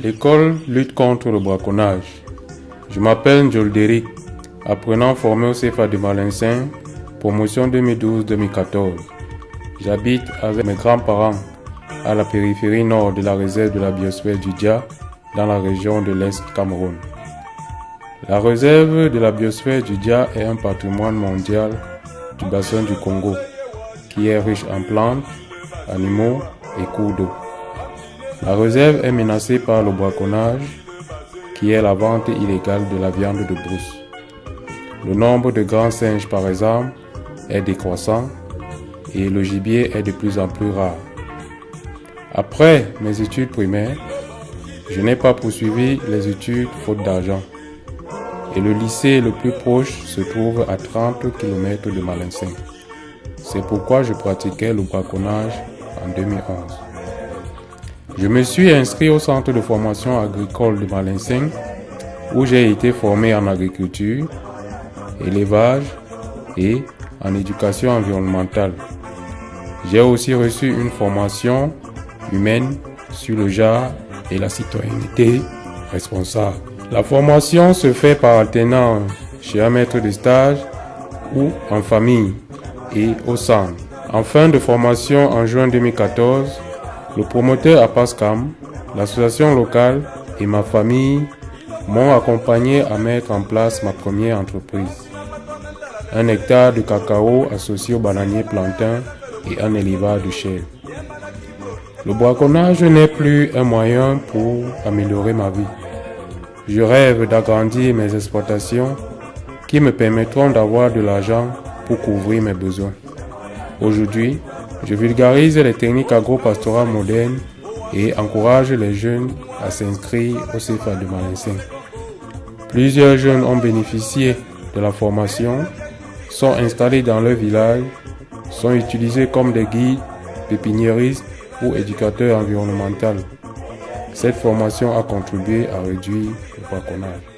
L'école lutte contre le braconnage. Je m'appelle Derick, apprenant formé au CFA de Malincin, promotion 2012-2014. J'habite avec mes grands-parents à la périphérie nord de la réserve de la biosphère du Dia, dans la région de l'Est Cameroun. La réserve de la biosphère du Dia est un patrimoine mondial du bassin du Congo, qui est riche en plantes, animaux et cours d'eau. La réserve est menacée par le braconnage, qui est la vente illégale de la viande de brousse. Le nombre de grands singes, par exemple, est décroissant et le gibier est de plus en plus rare. Après mes études primaires, je n'ai pas poursuivi les études faute d'argent. Et le lycée le plus proche se trouve à 30 km de Malincin. C'est pourquoi je pratiquais le braconnage en 2011. Je me suis inscrit au centre de formation agricole de Malincin où j'ai été formé en agriculture, élevage et en éducation environnementale. J'ai aussi reçu une formation humaine sur le genre et la citoyenneté responsable. La formation se fait par alternance chez un maître de stage ou en famille et au centre. En fin de formation en juin 2014, le promoteur APASCAM, l'association locale et ma famille m'ont accompagné à mettre en place ma première entreprise. Un hectare de cacao associé au bananier plantain et un élevage de chèvres. Le braconnage n'est plus un moyen pour améliorer ma vie. Je rêve d'agrandir mes exploitations qui me permettront d'avoir de l'argent pour couvrir mes besoins. Aujourd'hui, je vulgarise les techniques agro-pastorales modernes et encourage les jeunes à s'inscrire au CFA de Malincin. Plusieurs jeunes ont bénéficié de la formation, sont installés dans leur village, sont utilisés comme des guides, pépiniéristes ou éducateurs environnementaux. Cette formation a contribué à réduire le braconnage.